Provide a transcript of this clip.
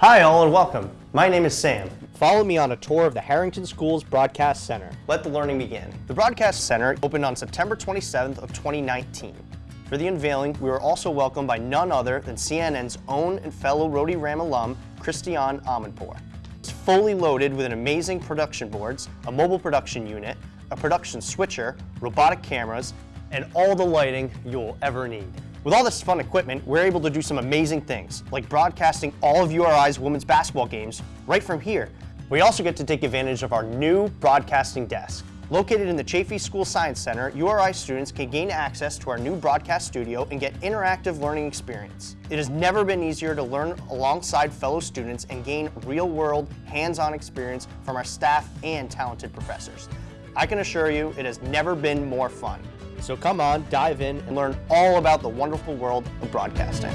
Hi all and welcome. My name is Sam. Follow me on a tour of the Harrington Schools Broadcast Center. Let the learning begin. The Broadcast Center opened on September 27th of 2019. For the unveiling, we were also welcomed by none other than CNN's own and fellow Rhody Ram alum, Christiane Amanpour. It's fully loaded with an amazing production boards, a mobile production unit, a production switcher, robotic cameras, and all the lighting you'll ever need. With all this fun equipment, we're able to do some amazing things, like broadcasting all of URI's women's basketball games right from here. We also get to take advantage of our new broadcasting desk. Located in the Chafee Social Science Center, URI students can gain access to our new broadcast studio and get interactive learning experience. It has never been easier to learn alongside fellow students and gain real-world, hands-on experience from our staff and talented professors. I can assure you, it has never been more fun. So come on, dive in, and learn all about the wonderful world of broadcasting.